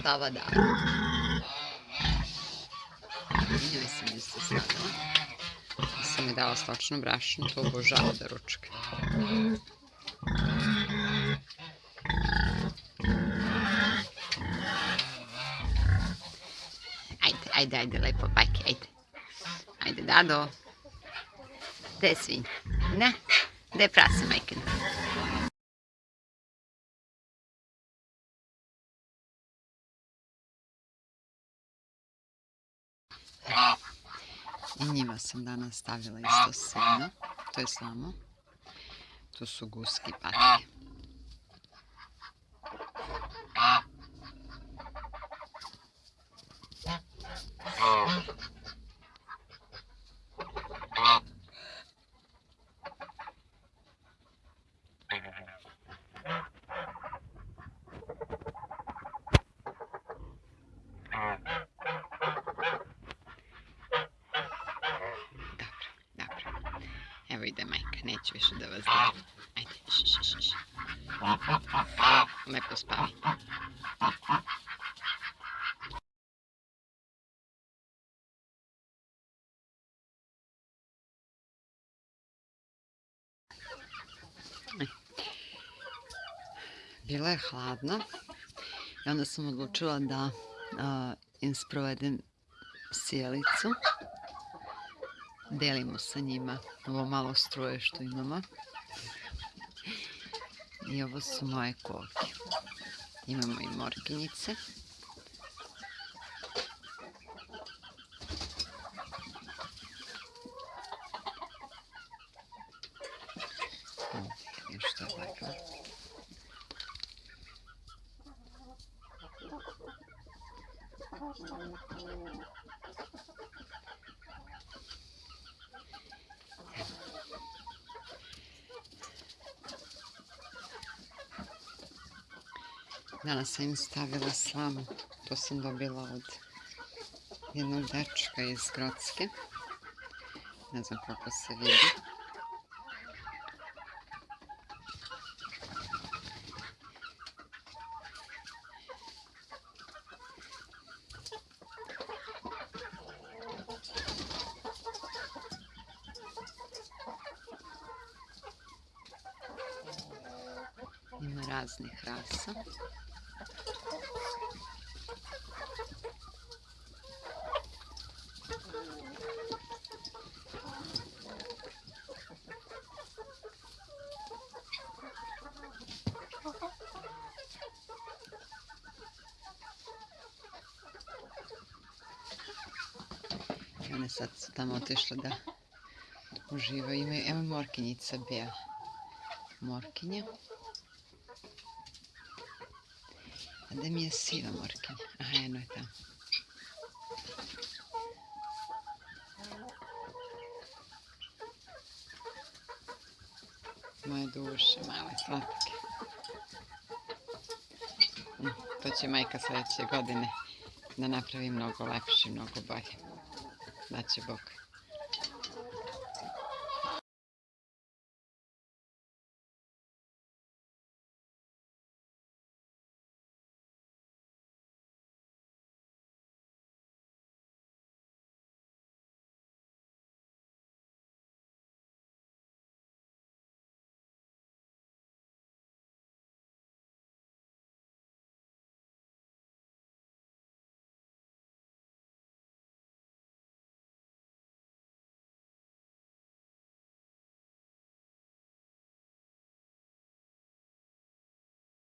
spava da. Njoj sam isto stavila. Sam je dala to obožava da ručka. Ajde, ajde, ajde, lepo, bajke, ajde. Ajde, Dado. Gde je svinja? Ne? Gde je prase, majke? I njima sam danas stavila isto seno. To je slamo. Tu su guski patke. Evo ide majka, neću više da vas diram. Ajde, š, š, š, š. Lepo spavi. Bila je hladna i onda sam odlučila da im sprovedem sjelicu. Delimo sa njima ovo malo struje što imamo. I ovo su moje koke. Imamo i morkinjice. Ovdje još to ovako. Danas sam im stavila slamu. To sam dobila od jednog dečka iz Grocke. Ne znam kako se vidi. Ima raznih rasa. I one sad su tamo otišle da uživaju. Imaju, evo morkinjica bijela. Morkinja. A gde mi je siva morkinja? Aha, jedno je tamo. Moje duše, male slatke. Mm, To će majka sljedeće godine da napravi mnogo lepše, mnogo bolje. Da će.